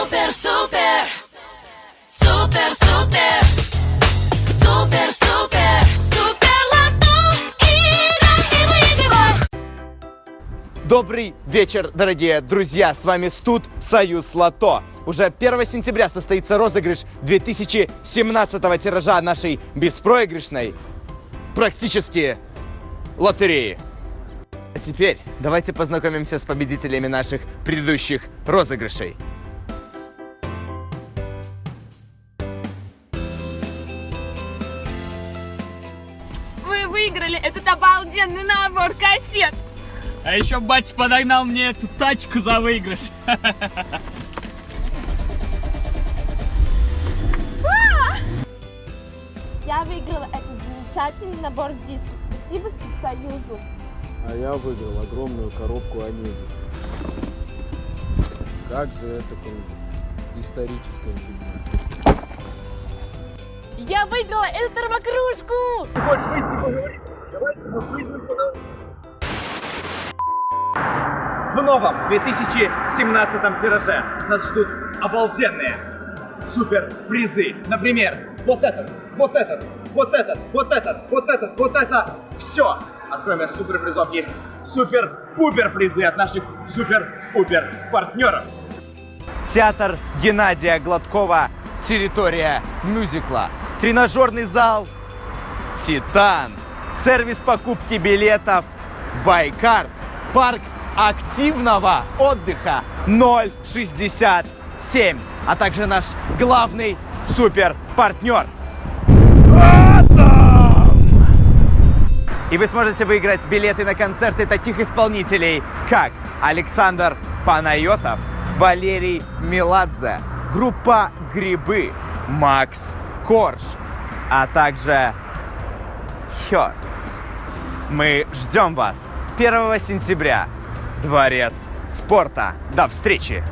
Супер, супер, супер, супер, супер, лото. И выигрывай. Добрый вечер, дорогие друзья! С вами Студ Союз Лото. Уже 1 сентября состоится розыгрыш 2017 тиража нашей беспроигрышной практически лотереи. А теперь давайте познакомимся с победителями наших предыдущих розыгрышей. Выиграли этот обалденный набор кассет. А еще батя подогнал мне эту тачку за выигрыш. Я выиграла этот замечательный набор дисков. Спасибо Союзу. А я выиграл огромную коробку Онеги. Как же это круто. Историческая фигня. Я выиграла эту термокружку. В новом 2017 тираже нас ждут обалденные супер призы. Например, вот этот, вот этот, вот этот, вот этот, вот этот, вот это. Все. А кроме супер призов есть супер-пупер призы от наших супер-пупер партнеров. Театр Геннадия Гладкова. Территория мюзикла. Тренажерный зал Титан. Сервис покупки билетов Байкарт. Парк активного отдыха 067. А также наш главный супер партнер. И вы сможете выиграть билеты на концерты таких исполнителей, как Александр Панайотов, Валерий Меладзе, группа Грибы, Макс Корж, а также Хёртс. Мы ждем вас 1 сентября. Дворец спорта. До встречи!